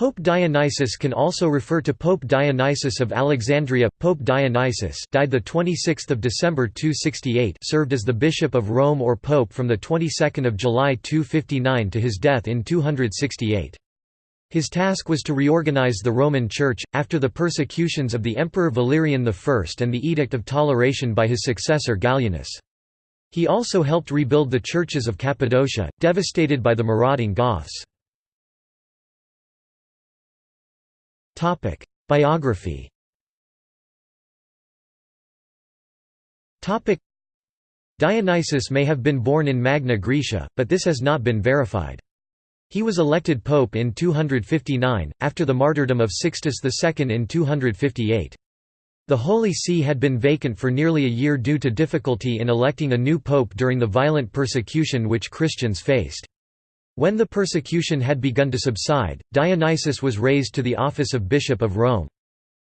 Pope Dionysius can also refer to Pope Dionysius of Alexandria. Pope Dionysius died the 26th of December 268, served as the bishop of Rome or pope from the 22nd of July 259 to his death in 268. His task was to reorganize the Roman Church after the persecutions of the Emperor Valerian I and the Edict of Toleration by his successor Gallienus. He also helped rebuild the churches of Cappadocia, devastated by the marauding Goths. Biography Dionysius may have been born in Magna Graecia, but this has not been verified. He was elected pope in 259, after the martyrdom of Sixtus II in 258. The Holy See had been vacant for nearly a year due to difficulty in electing a new pope during the violent persecution which Christians faced. When the persecution had begun to subside, Dionysius was raised to the office of Bishop of Rome.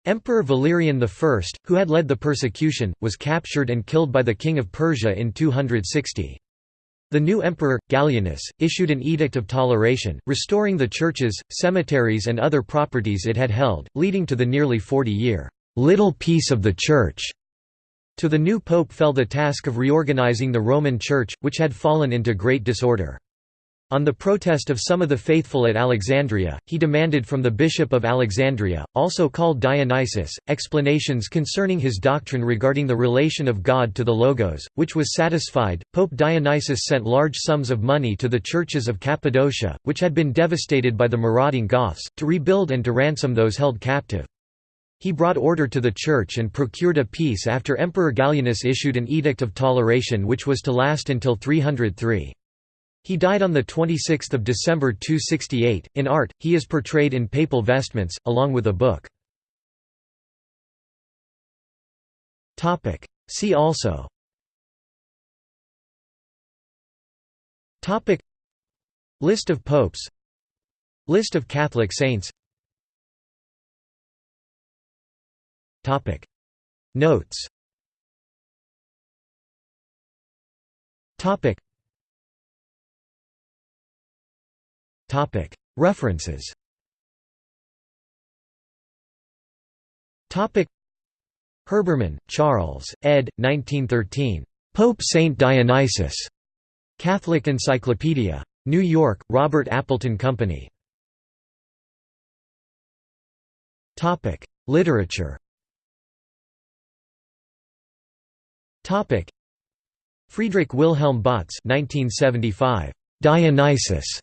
Emperor Valerian I, who had led the persecution, was captured and killed by the king of Persia in 260. The new emperor, Gallienus, issued an edict of toleration, restoring the churches, cemeteries and other properties it had held, leading to the nearly 40-year little peace of the Church. To the new pope fell the task of reorganizing the Roman Church, which had fallen into great disorder. On the protest of some of the faithful at Alexandria, he demanded from the Bishop of Alexandria, also called Dionysius, explanations concerning his doctrine regarding the relation of God to the Logos, which was satisfied. Pope Dionysius sent large sums of money to the churches of Cappadocia, which had been devastated by the marauding Goths, to rebuild and to ransom those held captive. He brought order to the church and procured a peace after Emperor Gallienus issued an edict of toleration which was to last until 303. He died on 26 December 268. In art, he is portrayed in papal vestments, along with a book. See also. List of popes. List of Catholic saints. Notes References Herbermann, Charles, ed. 1913. Pope Saint Dionysius. Catholic Encyclopedia. New York, Robert Appleton Company. Literature Friedrich Wilhelm Bautz 1975. Dionysius.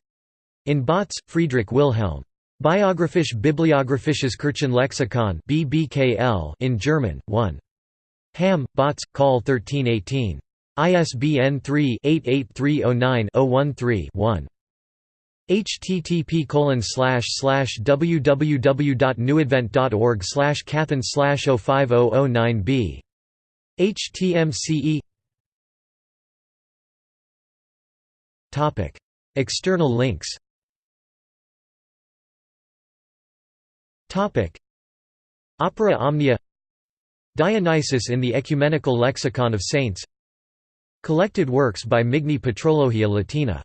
In Bautz, Friedrich Wilhelm. Biographisch Bibliographisches Kirchenlexikon BBKL in German, 1. Hamm, Bautz, Call 1318. ISBN 3-88309-013-1. http www.newadvent.org slash cathen slash 05009b. HTMCE External links Opera Omnia. Dionysius in the Ecumenical Lexicon of Saints. Collected works by Migne Patrologia Latina